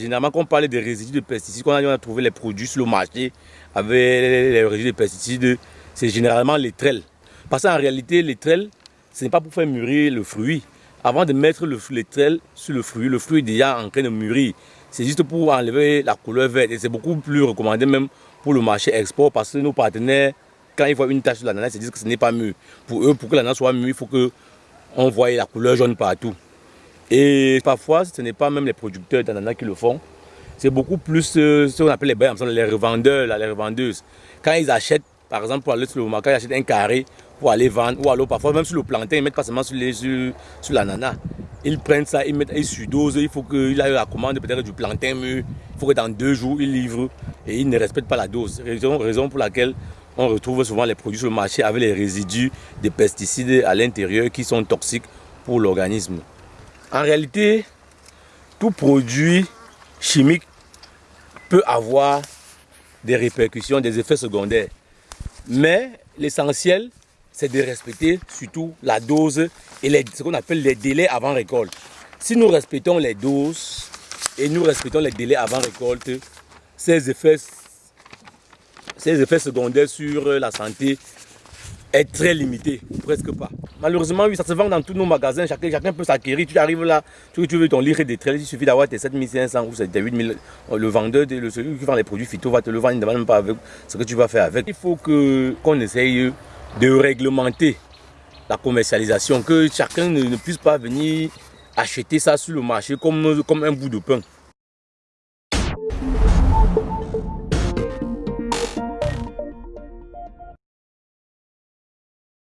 Généralement, quand on parle des résidus de pesticides, quand on a trouvé les produits sur le marché avec les résidus de pesticides, c'est généralement les trelles. Parce qu'en réalité, les trelles, ce n'est pas pour faire mûrir le fruit. Avant de mettre le, les trelles sur le fruit, le fruit est déjà en train de mûrir. C'est juste pour enlever la couleur verte et c'est beaucoup plus recommandé même pour le marché export parce que nos partenaires, quand ils voient une tache sur l'ananas, ils disent que ce n'est pas mûr. Pour eux, pour que l'ananas soit mûr, il faut qu'on voie la couleur jaune partout. Et parfois, ce n'est pas même les producteurs d'ananas qui le font. C'est beaucoup plus euh, ce qu'on appelle les les revendeurs, les revendeuses. Quand ils achètent, par exemple, pour aller sur le marché, ils achètent un carré pour aller vendre, ou alors parfois même sur le plantain, ils mettent pas seulement sur l'ananas. Ils prennent ça, ils mettent, ils surdosent, il faut qu'il ait la commande peut-être du plantain mûr, il faut que dans deux jours, ils livrent et ils ne respectent pas la dose. Raison, raison pour laquelle on retrouve souvent les produits sur le marché avec les résidus de pesticides à l'intérieur qui sont toxiques pour l'organisme. En réalité, tout produit chimique peut avoir des répercussions, des effets secondaires. Mais l'essentiel, c'est de respecter surtout la dose et ce qu'on appelle les délais avant récolte. Si nous respectons les doses et nous respectons les délais avant récolte, ces effets, ces effets secondaires sur la santé est très limité, presque pas. Malheureusement, oui, ça se vend dans tous nos magasins, chacun, chacun peut s'acquérir. Tu arrives là, tu, veux ton livre de trail, il suffit d'avoir tes 7500 ou tes 8000. Le vendeur, le, celui qui vend les produits phyto va te le vendre, il ne demande même pas avec ce que tu vas faire avec. Il faut qu'on essaye de réglementer la commercialisation, que chacun ne, puisse pas venir acheter ça sur le marché comme, comme un bout de pain.